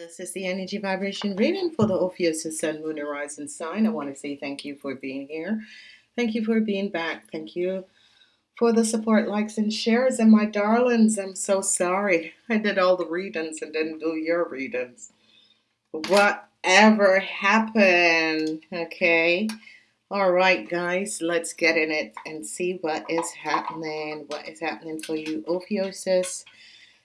This is the energy vibration reading for the Ophiuchus Sun, Moon, and Rising sign. I want to say thank you for being here. Thank you for being back. Thank you for the support, likes, and shares. And my darlings, I'm so sorry. I did all the readings and didn't do your readings. Whatever happened? Okay. All right, guys, let's get in it and see what is happening. What is happening for you, Ophiuchus?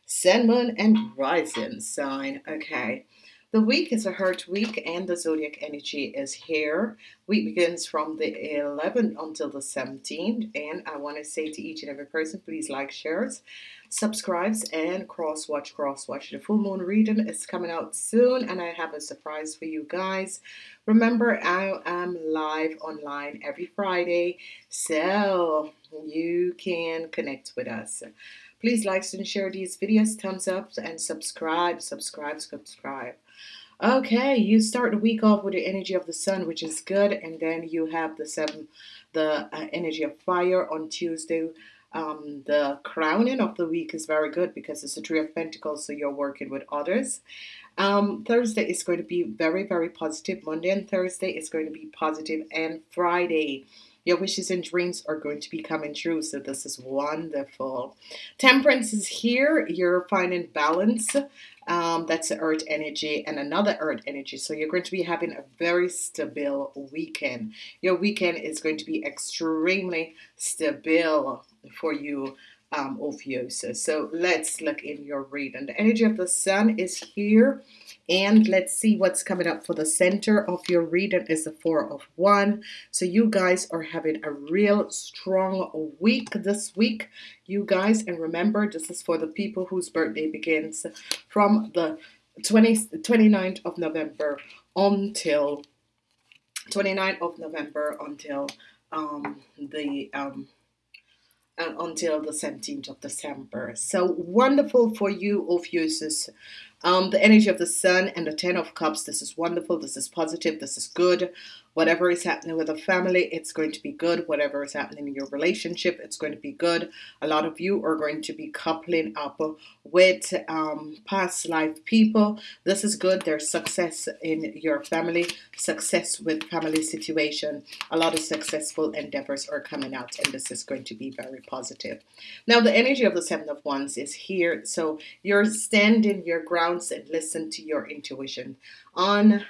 Sun, Moon, and Rising sign. Okay. The week is a hurt week and the zodiac energy is here. Week begins from the 11th until the 17th. And I want to say to each and every person, please like, shares, subscribes, and cross watch, cross watch. The full moon reading is coming out soon, and I have a surprise for you guys. Remember, I am live online every Friday, so you can connect with us. Please like and share these videos, thumbs up, and subscribe, subscribe, subscribe. Okay, you start the week off with the energy of the sun, which is good, and then you have the seven, the uh, energy of fire on Tuesday. Um, the crowning of the week is very good because it's a three of pentacles, so you're working with others. Um, Thursday is going to be very, very positive. Monday and Thursday is going to be positive, and Friday your wishes and dreams are going to be coming true. So this is wonderful. Temperance is here. You're finding balance. Um, that's the earth energy and another earth energy. So you're going to be having a very stable weekend. Your weekend is going to be extremely stable for you um, Ophiuchus. So let's look in your reading. The energy of the sun is here. And let's see what's coming up for the center of your reading is the Four of Wands. So you guys are having a real strong week this week, you guys. And remember, this is for the people whose birthday begins from the 20, 29th of November until 29th of November until um, the um, uh, until the 17th of December. So wonderful for you, Ophiuchus. Um, the energy of the sun and the ten of cups. This is wonderful. This is positive. This is good. Whatever is happening with a family, it's going to be good. Whatever is happening in your relationship, it's going to be good. A lot of you are going to be coupling up with um, past life people. This is good. There's success in your family, success with family situation. A lot of successful endeavors are coming out, and this is going to be very positive. Now, the energy of the Seven of Wands is here. So you're standing your grounds and listen to your intuition. On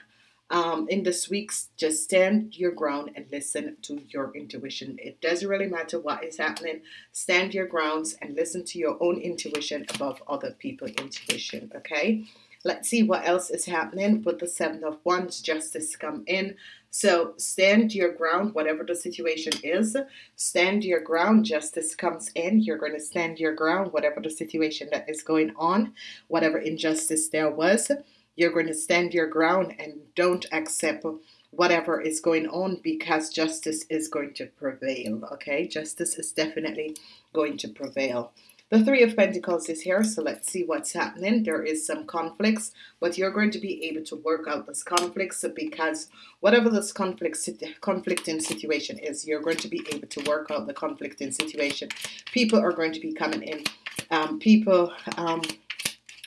um, in this week's just stand your ground and listen to your intuition. It doesn't really matter what is happening. Stand your grounds and listen to your own intuition above other people intuition okay? Let's see what else is happening with the seven of wands justice come in. So stand your ground whatever the situation is. Stand your ground justice comes in. You're going to stand your ground whatever the situation that is going on whatever injustice there was you're going to stand your ground and don't accept whatever is going on because justice is going to prevail. Okay, justice is definitely going to prevail. The Three of Pentacles is here, so let's see what's happening. There is some conflicts, but you're going to be able to work out this conflicts because whatever this conflict conflicting situation is, you're going to be able to work out the conflicting situation. People are going to be coming in. Um, people um,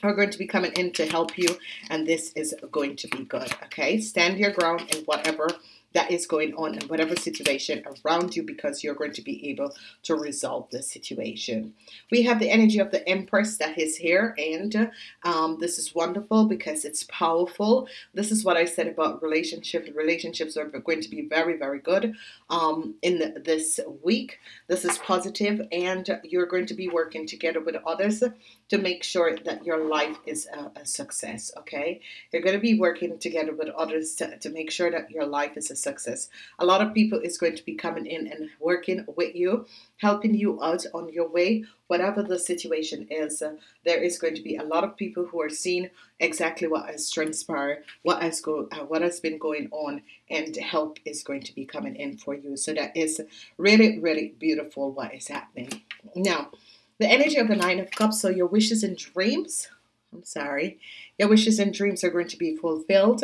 are going to be coming in to help you and this is going to be good okay stand your ground in whatever that is going on in whatever situation around you because you're going to be able to resolve the situation. We have the energy of the Empress that is here and um, this is wonderful because it's powerful. This is what I said about relationships. Relationships are going to be very, very good um, in this week. This is positive and you're going to be working together with others to make sure that your life is a, a success, okay? You're going to be working together with others to, to make sure that your life is a success. A lot of people is going to be coming in and working with you, helping you out on your way, whatever the situation is. Uh, there is going to be a lot of people who are seeing exactly what has transpired, what has go, uh, what has been going on, and help is going to be coming in for you. So that is really, really beautiful what is happening now. The energy of the Nine of Cups. So your wishes and dreams. I'm sorry. Your wishes and dreams are going to be fulfilled.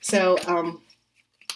So um,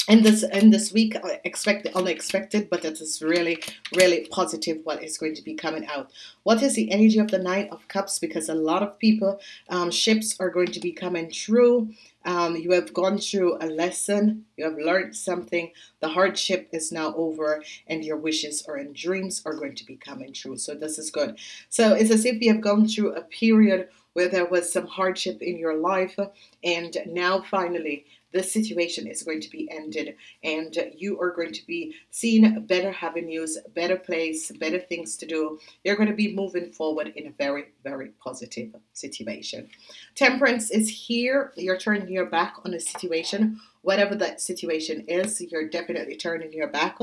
in this in this week uh, expect the unexpected but it is really really positive what is going to be coming out. What is the energy of the nine of cups? Because a lot of people um, ships are going to be coming through um, you have gone through a lesson. You have learned something. The hardship is now over and your wishes or and dreams are going to be coming true. So this is good. So it's as if you have gone through a period where there was some hardship in your life and now finally this situation is going to be ended and you are going to be seeing better avenues, better place, better things to do. You're going to be moving forward in a very, very positive situation. Temperance is here. You're turning your back on a situation, whatever that situation is, you're definitely turning your back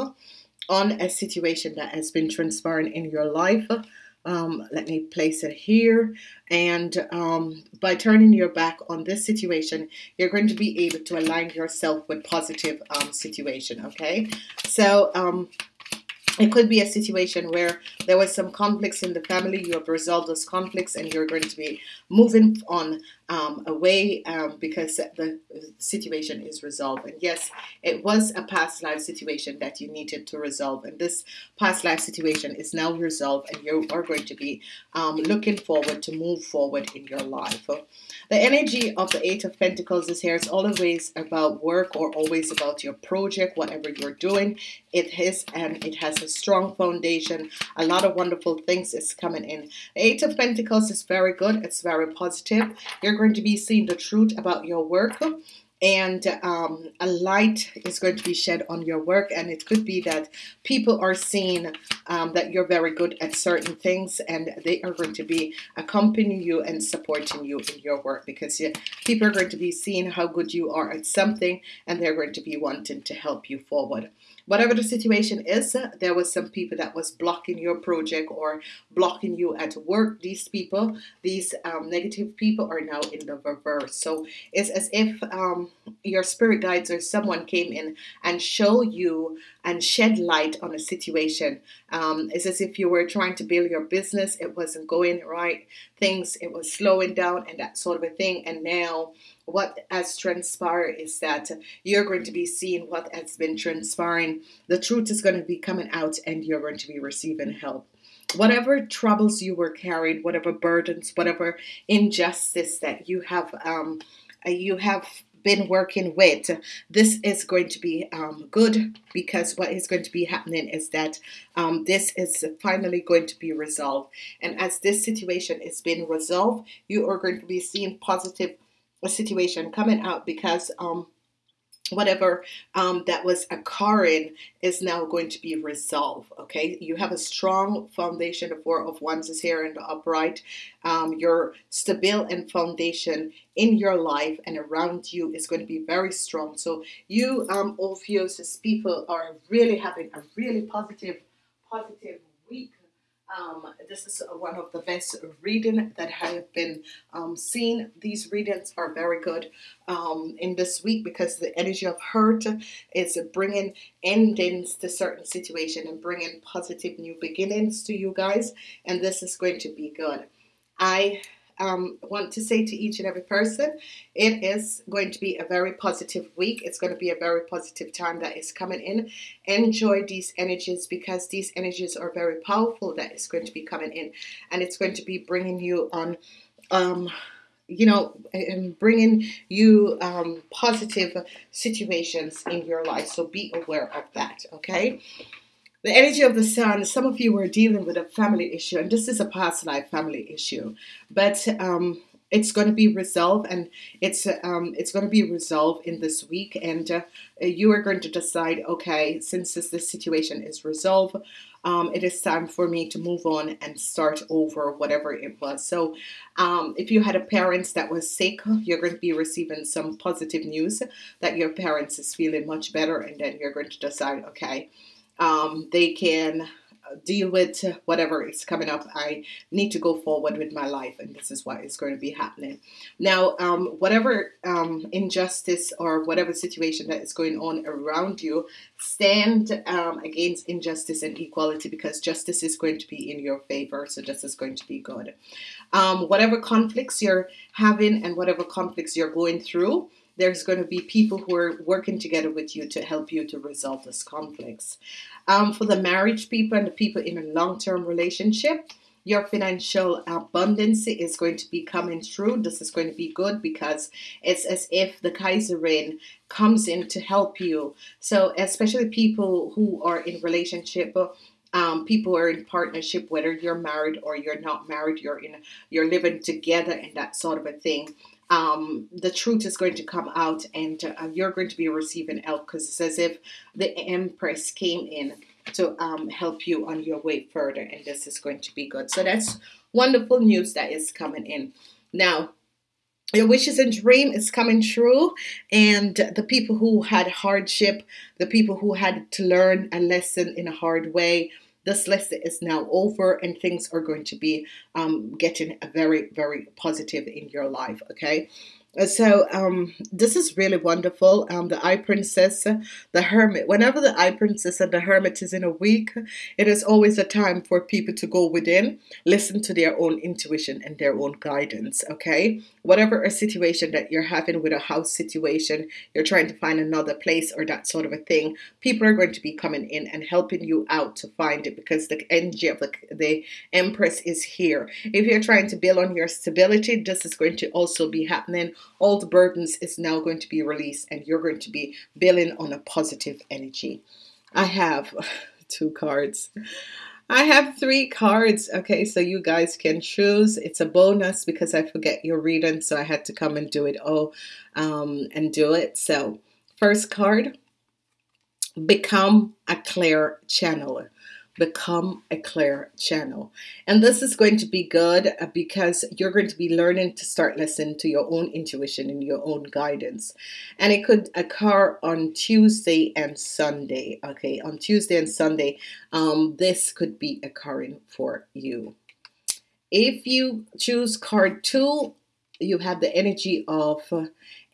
on a situation that has been transpiring in your life. Um, let me place it here. And um, by turning your back on this situation, you're going to be able to align yourself with positive um, situation. Okay, so um, it could be a situation where there was some conflicts in the family. You have resolved those conflicts, and you're going to be moving on um, away um, because the situation is resolved. And yes, it was a past life situation that you needed to resolve, and this past life situation is now resolved, and you are going to be um, looking forward to move forward in your life. The energy of the Eight of Pentacles is here. It's always about work or always about your project, whatever you're doing. It is and it has a strong foundation. A lot of wonderful things is coming in. The Eight of Pentacles is very good. It's very positive. You're going to be seeing the truth about your work and um, a light is going to be shed on your work and it could be that people are seeing um, that you're very good at certain things and they are going to be accompanying you and supporting you in your work because people are going to be seeing how good you are at something and they're going to be wanting to help you forward whatever the situation is there was some people that was blocking your project or blocking you at work. These people these um, negative people are now in the reverse. So it's as if um, your spirit guides or someone came in and show you and shed light on a situation. Um, it's as if you were trying to build your business. It wasn't going right. Things it was slowing down and that sort of a thing. And now what has transpired is that you're going to be seeing what has been transpiring. The truth is going to be coming out, and you're going to be receiving help. Whatever troubles you were carried, whatever burdens, whatever injustice that you have, um, you have been working with, this is going to be um, good because what is going to be happening is that um, this is finally going to be resolved. And as this situation is being resolved, you are going to be seeing positive situation coming out because um, whatever um, that was occurring is now going to be resolved. Okay, you have a strong foundation. The Four of Wands is here in the upright. Um, your stable and foundation in your life and around you is going to be very strong. So you, um, people, are really having a really positive, positive week um, this is one of the best reading that I have been um, seeing. These readings are very good um, in this week because the energy of hurt is bringing endings to certain situation and bringing positive new beginnings to you guys. And this is going to be good. I um, want to say to each and every person, it is going to be a very positive week. It's going to be a very positive time that is coming in. Enjoy these energies because these energies are very powerful that is going to be coming in. And it's going to be bringing you on, um, you know, and bringing you um, positive situations in your life. So be aware of that, okay? The energy of the sun, some of you were dealing with a family issue, and this is a past life family issue, but um, it's going to be resolved, and it's um, it's going to be resolved in this week, and uh, you are going to decide, okay, since this, this situation is resolved, um, it is time for me to move on and start over whatever it was. So, um, if you had a parents that was sick, you're going to be receiving some positive news that your parents is feeling much better, and then you're going to decide, okay um, they can deal with whatever is coming up. I need to go forward with my life, and this is what is going to be happening. Now, um, whatever um, injustice or whatever situation that is going on around you, stand um, against injustice and equality because justice is going to be in your favor. So, this is going to be good. Um, whatever conflicts you're having and whatever conflicts you're going through, there's going to be people who are working together with you to help you to resolve this conflicts. Um, for the marriage people and the people in a long term relationship, your financial abundance is going to be coming through. This is going to be good because it's as if the Kaiserin comes in to help you. So, especially people who are in relationship um, people are in partnership, whether you're married or you're not married, you're in, you're living together, and that sort of a thing. Um, the truth is going to come out, and uh, you're going to be receiving help because it's as if the Empress came in to um, help you on your way further, and this is going to be good. So that's wonderful news that is coming in. Now, your wishes and dream is coming true and the people who had hardship the people who had to learn a lesson in a hard way this lesson is now over and things are going to be um, getting very very positive in your life okay so um, this is really wonderful. Um, the High Priestess, the Hermit. Whenever the High Priestess and the Hermit is in a week, it is always a time for people to go within, listen to their own intuition and their own guidance. Okay, whatever a situation that you're having with a house situation, you're trying to find another place or that sort of a thing. People are going to be coming in and helping you out to find it because the energy of the, the Empress is here. If you're trying to build on your stability, this is going to also be happening all the burdens is now going to be released and you're going to be building on a positive energy. I have two cards. I have three cards. Okay, so you guys can choose. It's a bonus because I forget your reading, so I had to come and do it all um, and do it. So, first card become a clear channeler become a clear channel. And this is going to be good uh, because you're going to be learning to start listening to your own intuition and your own guidance. And it could occur on Tuesday and Sunday. Okay, on Tuesday and Sunday, um, this could be occurring for you. If you choose card two, you have the energy of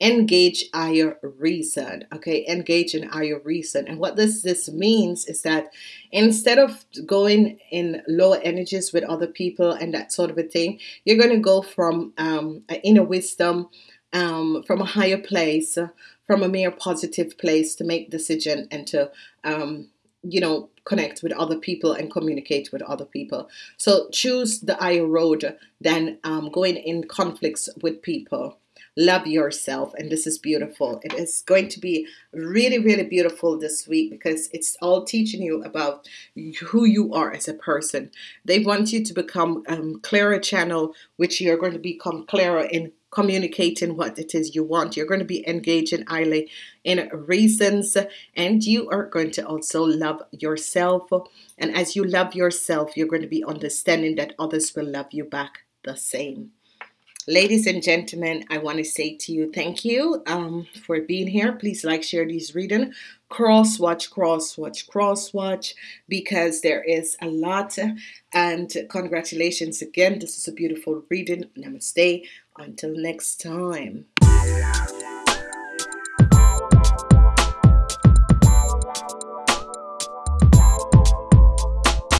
engage higher reason okay? Engage in higher reason. And what this this means is that instead of going in lower energies with other people and that sort of a thing you're going to go from um, inner wisdom um, from a higher place from a mere positive place to make decision and to um, you know connect with other people and communicate with other people. So choose the higher road than um, going in conflicts with people love yourself and this is beautiful. It is going to be really really beautiful this week because it's all teaching you about who you are as a person. They want you to become um, clearer channel which you're going to become clearer in communicating what it is you want. You're going to be engaging highly in reasons and you are going to also love yourself. And as you love yourself you're going to be understanding that others will love you back the same Ladies and gentlemen, I want to say to you thank you um, for being here. Please like, share these reading, cross watch, cross watch, cross watch, because there is a lot. And congratulations again. This is a beautiful reading. Namaste. Until next time.